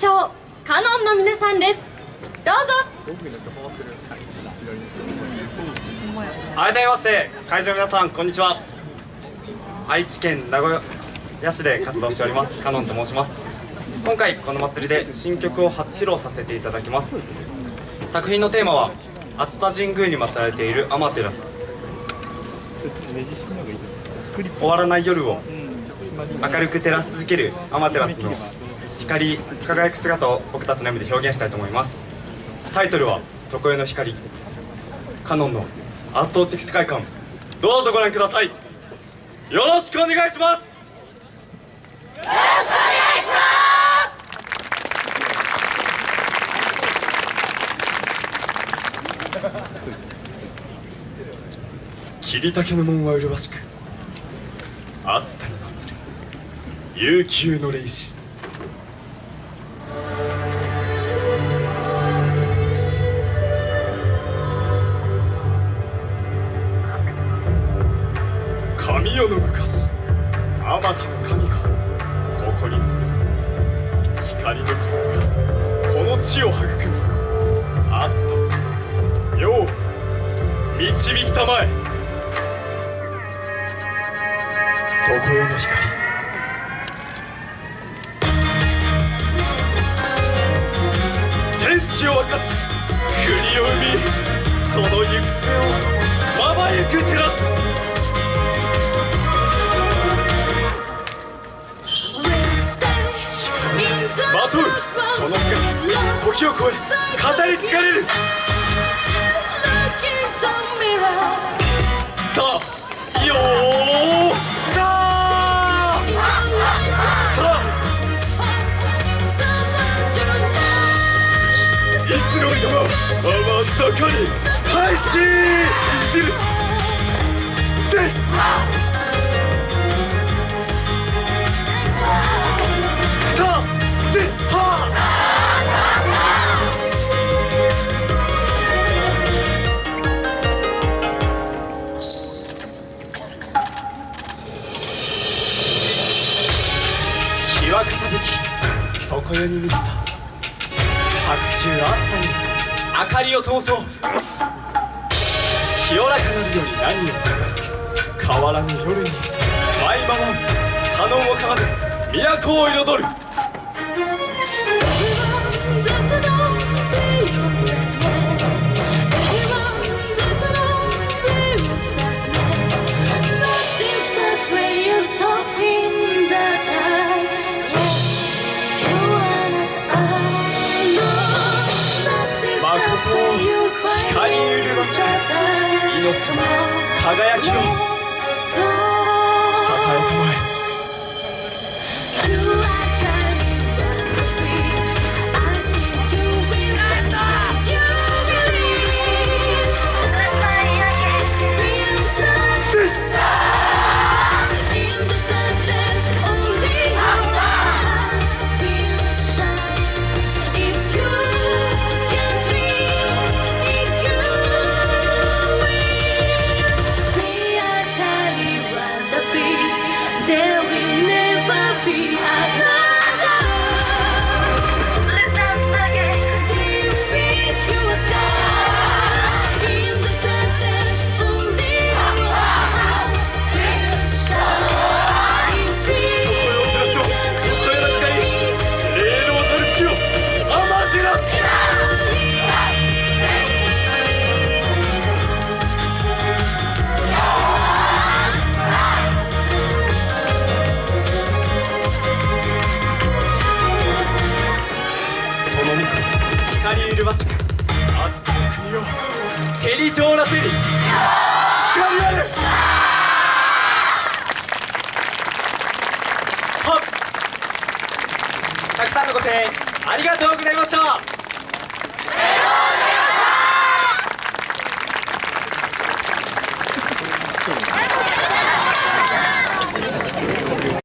しょうカノンの皆さんです。どうぞ。改めまして会場の皆さんこんにちは。愛知県名古屋市で活動しております。カノンと申します。今回この祭りで新曲を初披露させていただきます。作品のテーマは熱田神宮に祀られているアマテラス終わらない夜を明るく照らし続けるアマテラスの光輝く姿を僕たちの夢で表現したいと思います。タイトルは「常世の光」カノンの圧倒的世界観。どうぞご覧ください。よろしくお願いします。よろしくお願いします。桐竹の門は麗しく熱田に祭る悠久の霊視。あまたの神がここに集う光の風がこの地を育み熱田世を導きたまえ常世の光天地を分かち国を生みその行く末をまばゆく照らすその姿時を超え語り継がれる。さあよーさあ。さあいつの人も甘ったかに配置する。せさき常世に満ちた。白昼暑さに明かりを通そう。清らかなるより何を願う。変わらぬ夜に舞い回るカノンを奏で都を彩る。命に輝きを光麗しく熱きの国を照り通らせり光あるはっ。たくさんのご声援ありがとうございました